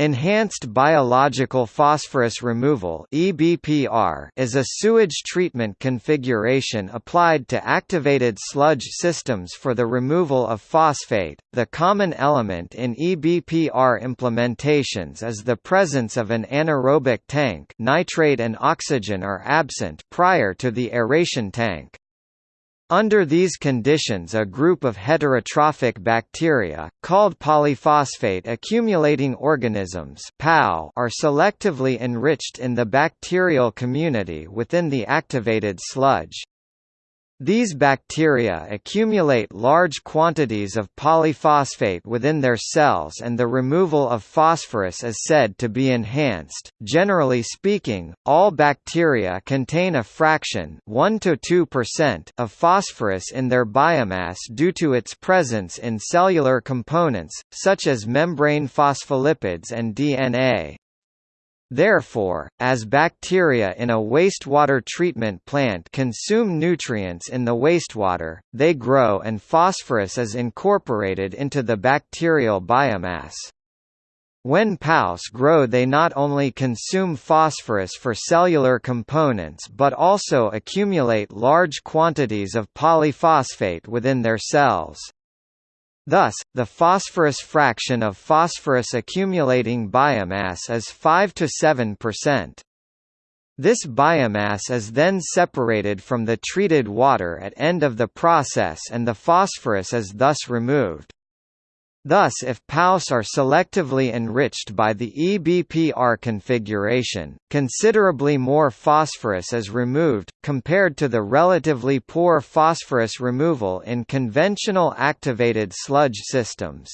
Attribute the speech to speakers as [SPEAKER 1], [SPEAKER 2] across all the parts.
[SPEAKER 1] Enhanced Biological Phosphorus Removal is a sewage treatment configuration applied to activated sludge systems for the removal of phosphate. The common element in EBPR implementations is the presence of an anaerobic tank. Nitrate and oxygen are absent prior to the aeration tank. Under these conditions a group of heterotrophic bacteria, called polyphosphate accumulating organisms are selectively enriched in the bacterial community within the activated sludge. These bacteria accumulate large quantities of polyphosphate within their cells and the removal of phosphorus is said to be enhanced. Generally speaking, all bacteria contain a fraction 1 to 2% of phosphorus in their biomass due to its presence in cellular components, such as membrane phospholipids and DNA. Therefore, as bacteria in a wastewater treatment plant consume nutrients in the wastewater, they grow and phosphorus is incorporated into the bacterial biomass. When PAOs grow they not only consume phosphorus for cellular components but also accumulate large quantities of polyphosphate within their cells. Thus, the phosphorus fraction of phosphorus accumulating biomass is 5 to 7%. This biomass is then separated from the treated water at end of the process and the phosphorus is thus removed. Thus if PAOs are selectively enriched by the EBPR configuration, considerably more phosphorus is removed, compared to the relatively poor phosphorus removal in conventional activated sludge systems.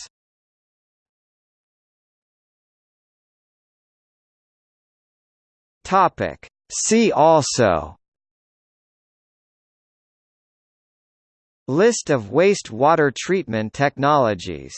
[SPEAKER 1] See also List of waste water treatment technologies